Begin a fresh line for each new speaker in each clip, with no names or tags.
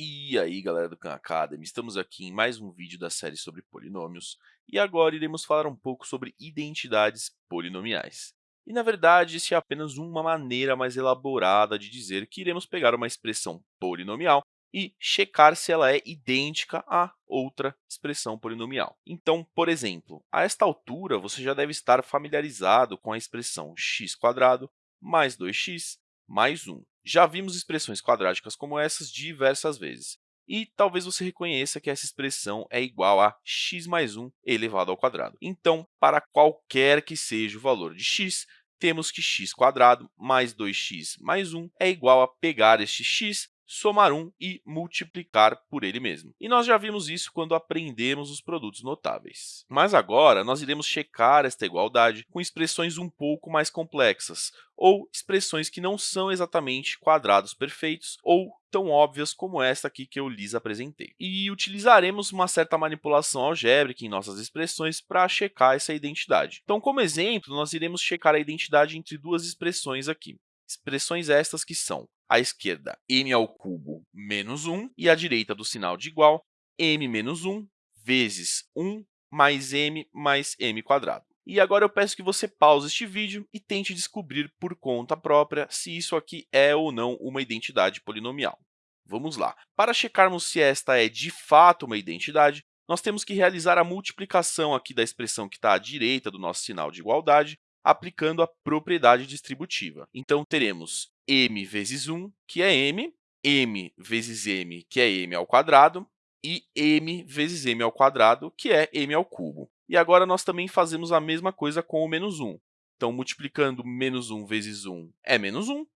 E aí, galera do Khan Academy, estamos aqui em mais um vídeo da série sobre polinômios, e agora iremos falar um pouco sobre identidades polinomiais. E, na verdade, isso é apenas uma maneira mais elaborada de dizer que iremos pegar uma expressão polinomial e checar se ela é idêntica a outra expressão polinomial. Então, por exemplo, a esta altura, você já deve estar familiarizado com a expressão x² mais 2x mais 1. Já vimos expressões quadráticas como essas diversas vezes. E talvez você reconheça que essa expressão é igual a x mais 1 elevado ao quadrado. Então, para qualquer que seja o valor de x, temos que x² mais 2x mais 1 é igual a pegar este x somar 1 e multiplicar por ele mesmo. E nós já vimos isso quando aprendemos os produtos notáveis. Mas agora, nós iremos checar esta igualdade com expressões um pouco mais complexas, ou expressões que não são exatamente quadrados perfeitos ou tão óbvias como esta aqui que eu lhes apresentei. E utilizaremos uma certa manipulação algébrica em nossas expressões para checar essa identidade. Então, como exemplo, nós iremos checar a identidade entre duas expressões aqui. Expressões estas que são à esquerda m ao cubo menos 1 e à direita do sinal de igual m menos 1 vezes 1 mais m mais m quadrado. E agora eu peço que você pause este vídeo e tente descobrir por conta própria se isso aqui é ou não uma identidade polinomial. Vamos lá. Para checarmos se esta é de fato uma identidade, nós temos que realizar a multiplicação aqui da expressão que está à direita do nosso sinal de igualdade aplicando a propriedade distributiva. Então, teremos m vezes 1, que é m, m vezes m, que é m ao quadrado, e m vezes m ao quadrado, que é m ao cubo. E agora nós também fazemos a mesma coisa com o menos 1. Então, multiplicando menos 1 vezes 1 é menos 1,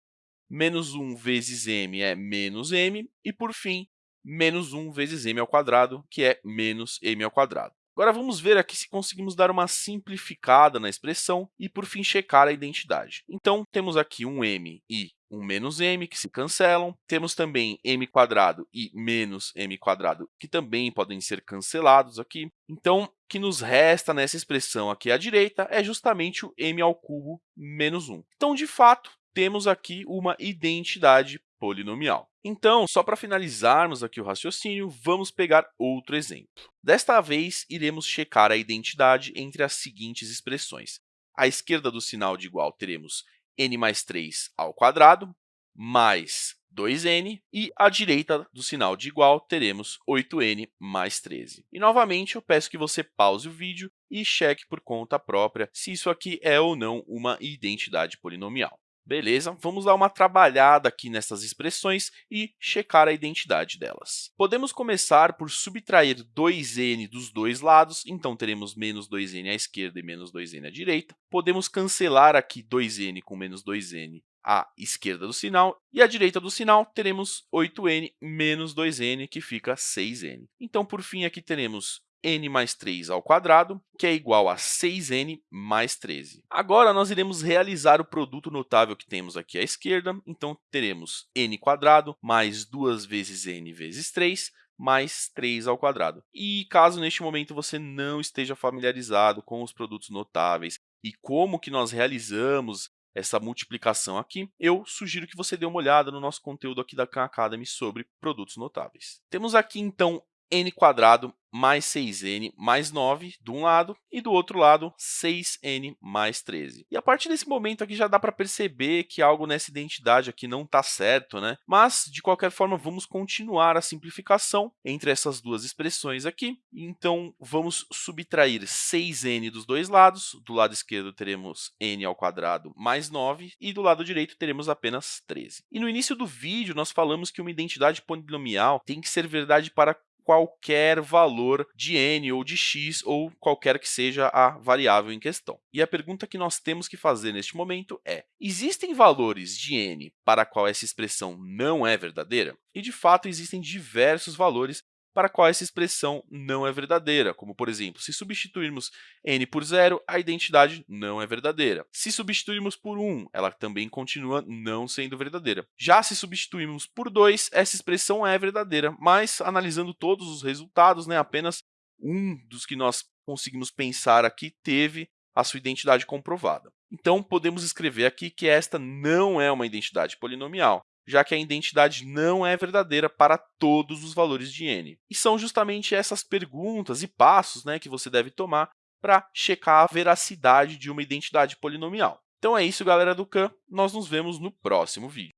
menos 1 vezes m é menos m, e, por fim, menos 1 vezes m ao quadrado, que é menos m ao quadrado. Agora, vamos ver aqui se conseguimos dar uma simplificada na expressão e, por fim, checar a identidade. Então, temos aqui um m e um menos m, que se cancelam. Temos também m quadrado e menos m quadrado, que também podem ser cancelados aqui. Então, o que nos resta nessa expressão aqui à direita é justamente o m ao cubo menos 1. Então, de fato, temos aqui uma identidade polinomial. Então, só para finalizarmos aqui o raciocínio, vamos pegar outro exemplo. Desta vez, iremos checar a identidade entre as seguintes expressões. À esquerda do sinal de igual, teremos n mais 3 ao quadrado, mais 2n, e à direita do sinal de igual, teremos 8n mais 13. E, novamente, eu peço que você pause o vídeo e cheque por conta própria se isso aqui é ou não uma identidade polinomial. Beleza, vamos dar uma trabalhada aqui nessas expressões e checar a identidade delas. Podemos começar por subtrair 2n dos dois lados, então teremos menos 2n à esquerda e menos 2n à direita. Podemos cancelar aqui 2n com menos 2n à esquerda do sinal, e à direita do sinal teremos 8n menos 2n, que fica 6n. Então, por fim, aqui teremos n mais 3 ao quadrado, que é igual a 6n mais 13. Agora, nós iremos realizar o produto notável que temos aqui à esquerda. Então, teremos n quadrado mais 2 vezes n vezes 3, mais 3 ao quadrado. E caso neste momento você não esteja familiarizado com os produtos notáveis e como que nós realizamos essa multiplicação aqui, eu sugiro que você dê uma olhada no nosso conteúdo aqui da Khan Academy sobre produtos notáveis. Temos aqui, então, n mais 6n mais 9 de um lado e do outro lado 6n mais 13. E a partir desse momento aqui já dá para perceber que algo nessa identidade aqui não está certo, né? Mas, de qualquer forma, vamos continuar a simplificação entre essas duas expressões aqui. Então, vamos subtrair 6n dos dois lados. Do lado esquerdo teremos n ao quadrado mais 9 e do lado direito teremos apenas 13. E no início do vídeo, nós falamos que uma identidade polinomial tem que ser verdade para qualquer valor de n ou de x ou qualquer que seja a variável em questão. E a pergunta que nós temos que fazer neste momento é, existem valores de n para qual essa expressão não é verdadeira? E, de fato, existem diversos valores para qual essa expressão não é verdadeira, como, por exemplo, se substituirmos n por zero, a identidade não é verdadeira. Se substituirmos por 1, ela também continua não sendo verdadeira. Já se substituirmos por 2, essa expressão é verdadeira, mas, analisando todos os resultados, né, apenas um dos que nós conseguimos pensar aqui teve a sua identidade comprovada. Então, podemos escrever aqui que esta não é uma identidade polinomial. Já que a identidade não é verdadeira para todos os valores de n. E são justamente essas perguntas e passos né, que você deve tomar para checar a veracidade de uma identidade polinomial. Então é isso, galera do Khan. Nós nos vemos no próximo vídeo.